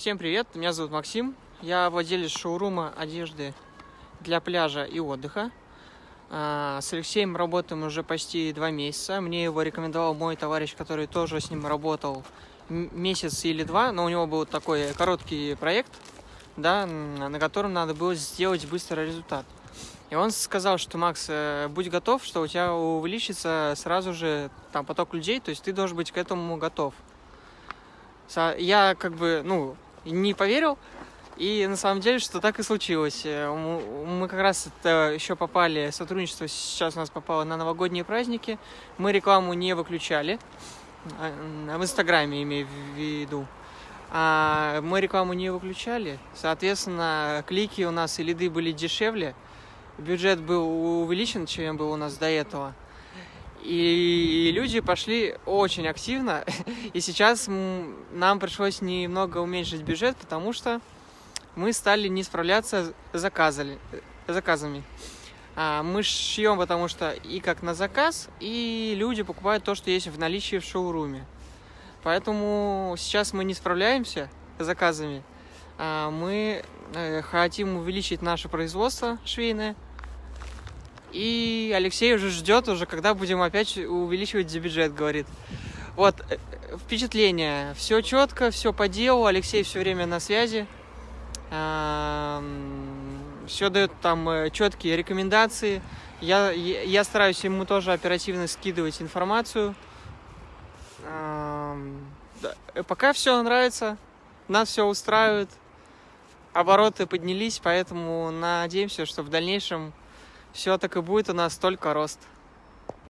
Всем привет, меня зовут Максим. Я владелец шоурума одежды для пляжа и отдыха. А, с Алексеем работаем уже почти два месяца. Мне его рекомендовал мой товарищ, который тоже с ним работал месяц или два, но у него был такой короткий проект, да, на котором надо было сделать быстрый результат. И он сказал, что Макс, э, будь готов, что у тебя увеличится сразу же там поток людей, то есть ты должен быть к этому готов. Я как бы, ну, не поверил, и на самом деле, что так и случилось. Э, мы как раз это еще попали, сотрудничество сейчас у нас попало на новогодние праздники. Мы рекламу не выключали, а, в Инстаграме имею в виду. А мы рекламу не выключали, соответственно, клики у нас и лиды были дешевле, бюджет был увеличен, чем был у нас до этого. И люди пошли очень активно, и сейчас нам пришлось немного уменьшить бюджет, потому что мы стали не справляться с заказами. заказами. А мы шьем, потому что и как на заказ, и люди покупают то, что есть в наличии в шоуруме. Поэтому сейчас мы не справляемся с заказами. А мы э, хотим увеличить наше производство швейное, и Алексей уже ждет уже, когда будем опять увеличивать бюджет, говорит. Вот, э, впечатление. Все четко, все по делу. Алексей все время на связи. Все дает там э, четкие рекомендации. Я, я стараюсь ему тоже оперативно скидывать информацию. Пока все нравится, нас все устраивает. Обороты поднялись, поэтому надеемся, что в дальнейшем все так и будет у нас только рост.